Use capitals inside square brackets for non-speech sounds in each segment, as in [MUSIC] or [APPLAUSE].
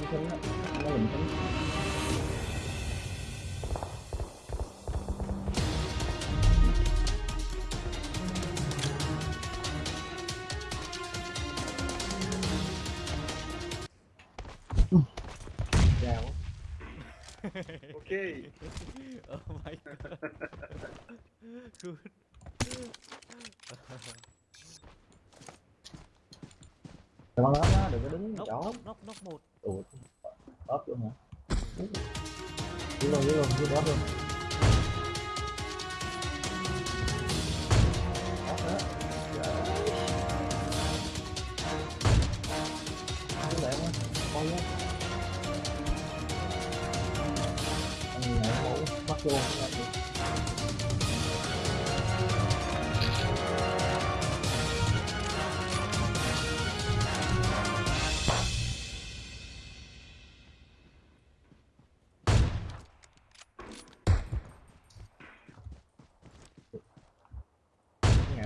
nó nó đó nó lùm. Okay. oh my god. Good. Đừng có đó, đừng có đứng Nóc, chỗ. nóc, nóc, nóc một. Ủa, ốp luôn hả? Dưới luôn, dưới luôn, dưới luôn. Đó. Anh này mẫu bắt luôn.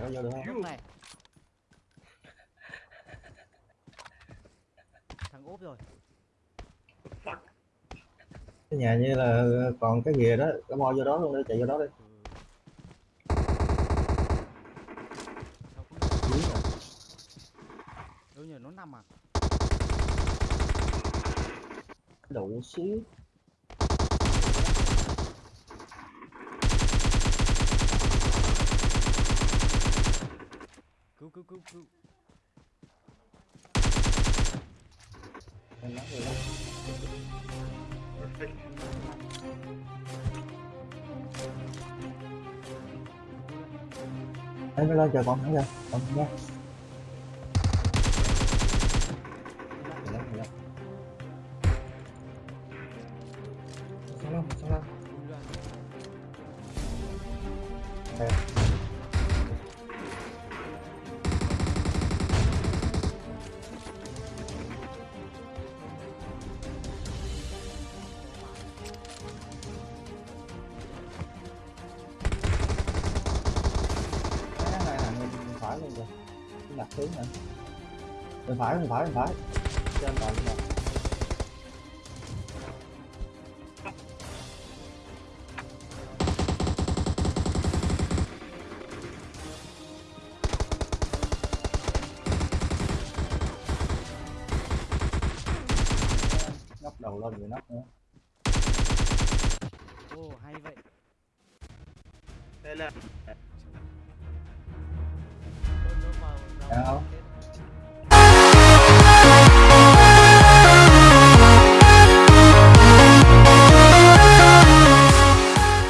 Có vô được không? Này. [LAUGHS] Thằng ốp rồi. Cái nhà như là còn cái gì đó, cái mo vô đó luôn đi, chạy vô đó đi. Ừ. Không Dưới rồi. đâu nhờ nó nằm à? Đủ xíu. Cứu cứu. Em phải lên chờ con thẳng ra. Con. Sao lắm, sao lắm. Đặt xuống nữa. Mình phải, mình phải, mình phải. Trên rồi, trên rồi. Ngóc đầu lên rồi nóc nữa. Ồ hay vậy. Đây là Nó